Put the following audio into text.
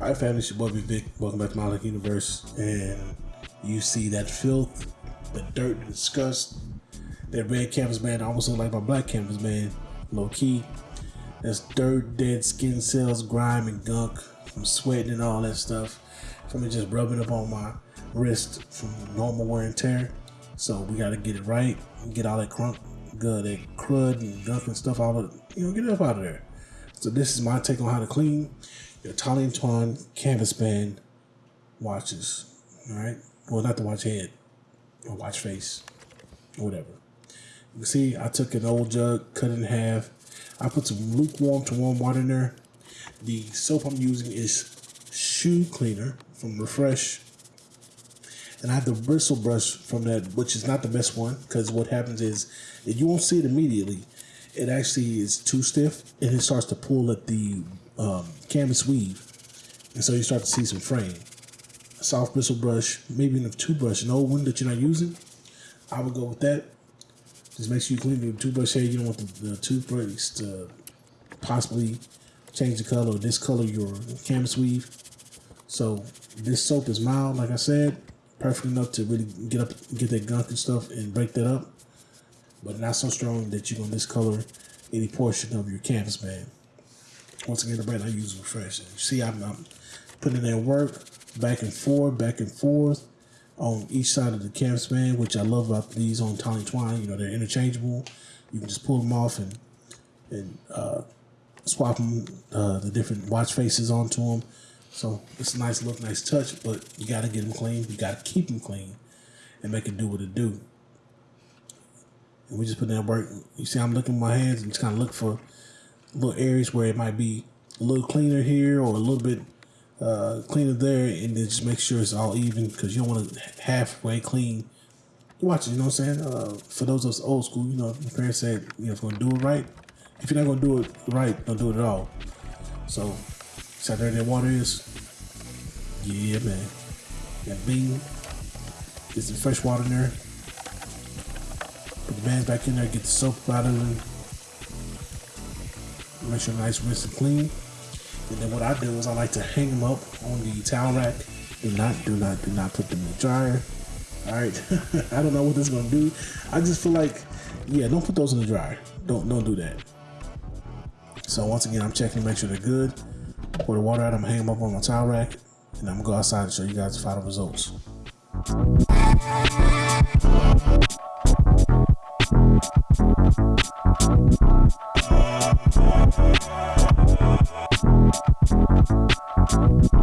Alright family, it's your boy Vic. Welcome back to Lucky Universe. And you see that filth, the dirt, the disgust, that red canvas man almost look like my black canvas man, low key. That's dirt, dead skin cells, grime and gunk from sweating and all that stuff. From it just rubbing up on my wrist from normal wear and tear. So we gotta get it right, get all that crunk, good, that crud and gunk and stuff all of you know, get it up out of there. So this is my take on how to clean your Tolly Twan canvas band watches. All right. Well, not the watch head or watch face or whatever. You can see I took an old jug, cut it in half. I put some lukewarm to warm water in there. The soap I'm using is shoe cleaner from Refresh. And I have the bristle brush from that, which is not the best one because what happens is you won't see it immediately. It actually is too stiff and it starts to pull at the um, canvas weave. And so you start to see some fraying. A soft bristle brush, maybe even a toothbrush, an old one that you're not using. I would go with that. Just make sure you clean the toothbrush head. You don't want the, the toothbrush to possibly change the color or discolor your canvas weave. So this soap is mild, like I said, perfect enough to really get up, get that gunk and stuff and break that up, but not so strong that you're gonna discolor any portion of your canvas band. Once again, the brand I use is Refresh. See, I'm, I'm putting in work back and forth, back and forth on each side of the canvas band, which I love about these on Tolly Twine. You know, they're interchangeable. You can just pull them off and and uh, swap them, uh, the different watch faces onto them. So it's a nice look, nice touch, but you got to get them clean. You got to keep them clean and make it do what it do. And we just put that work. You see, I'm looking at my hands and just kind of look for little areas where it might be a little cleaner here or a little bit uh, cleaner there, and then just make sure it's all even because you don't want to halfway clean. Watch it, you know what I'm saying? Uh, for those of us old school, you know, my parents said, you know, if you're gonna do it right, if you're not gonna do it right, don't do it at all. So, see how dirty that water is? Yeah, man. That bean, get some fresh water in there. Put the bands back in there, get the soap out of them Make sure nice, rinse and clean. And then what I do is I like to hang them up on the towel rack. Do not, do not, do not put them in the dryer. All right, I don't know what this is gonna do. I just feel like, yeah, don't put those in the dryer. Don't, don't do that. So once again, I'm checking to make sure they're good. Pour the water out. I'm hang them up on my towel rack, and I'm gonna go outside and show you guys the final results.